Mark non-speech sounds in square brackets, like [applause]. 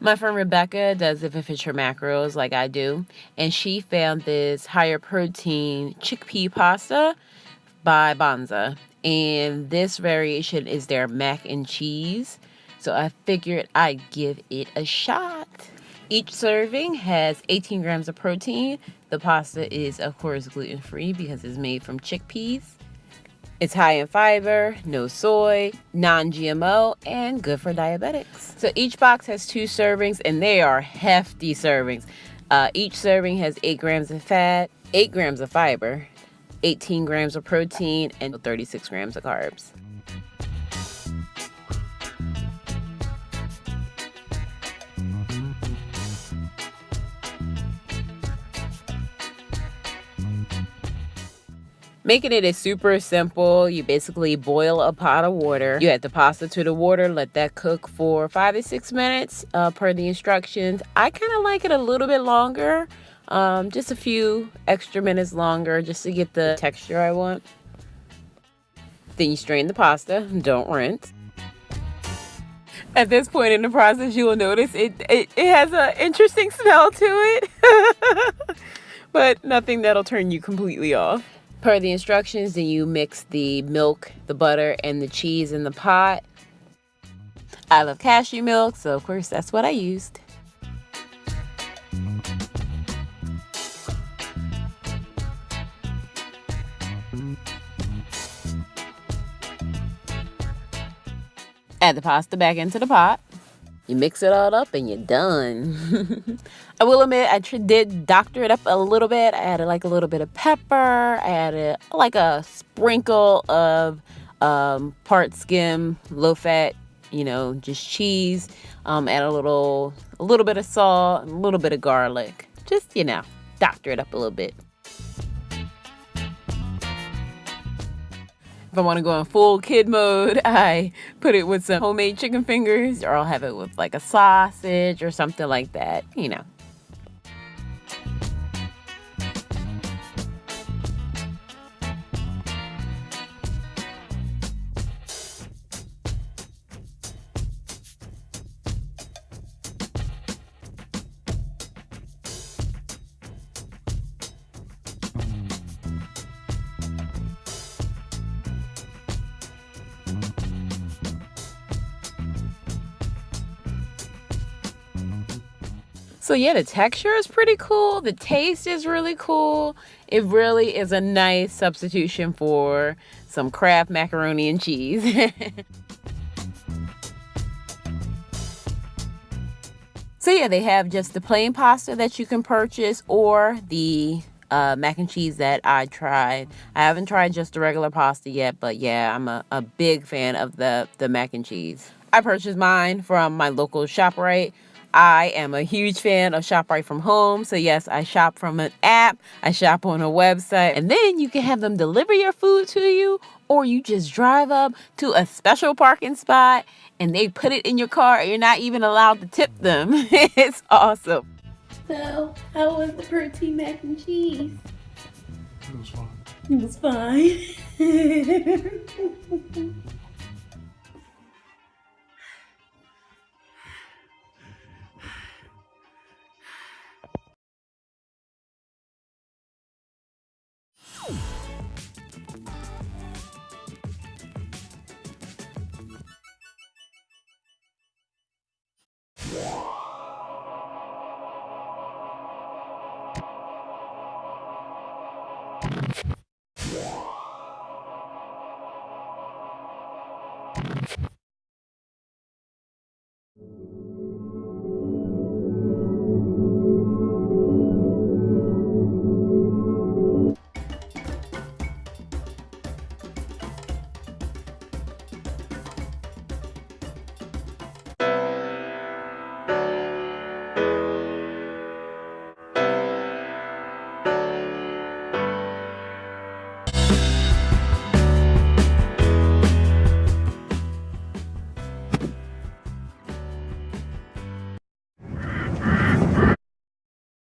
My friend Rebecca does it for Fisher macros like I do, and she found this higher protein chickpea pasta by Banza. And this variation is their mac and cheese. So I figured I'd give it a shot. Each serving has 18 grams of protein. The pasta is, of course, gluten free because it's made from chickpeas. It's high in fiber, no soy, non GMO, and good for diabetics. So each box has two servings, and they are hefty servings. Uh, each serving has 8 grams of fat, 8 grams of fiber, 18 grams of protein, and 36 grams of carbs. Making it is super simple. You basically boil a pot of water. You add the pasta to the water, let that cook for five to six minutes uh, per the instructions. I kind of like it a little bit longer, um, just a few extra minutes longer just to get the texture I want. Then you strain the pasta, don't rinse. At this point in the process, you will notice it, it, it has an interesting smell to it, [laughs] but nothing that'll turn you completely off per the instructions then you mix the milk the butter and the cheese in the pot. I love cashew milk so of course that's what i used. Add the pasta back into the pot you mix it all up and you're done. [laughs] I will admit, I did doctor it up a little bit. I added like a little bit of pepper. I added like a sprinkle of um, part skim, low fat, you know, just cheese. Um, add a little, a little bit of salt, a little bit of garlic. Just, you know, doctor it up a little bit. If I want to go in full kid mode, [laughs] I put it with some homemade chicken fingers or I'll have it with like a sausage or something like that, you know. So yeah, the texture is pretty cool. The taste is really cool. It really is a nice substitution for some Kraft macaroni and cheese. [laughs] so yeah, they have just the plain pasta that you can purchase or the uh, mac and cheese that I tried. I haven't tried just the regular pasta yet, but yeah, I'm a, a big fan of the, the mac and cheese. I purchased mine from my local ShopRite I am a huge fan of ShopRite From Home. So, yes, I shop from an app, I shop on a website, and then you can have them deliver your food to you, or you just drive up to a special parking spot and they put it in your car. You're not even allowed to tip them. [laughs] it's awesome. So, how was the protein mac and cheese? It was fine. It was fine. [laughs]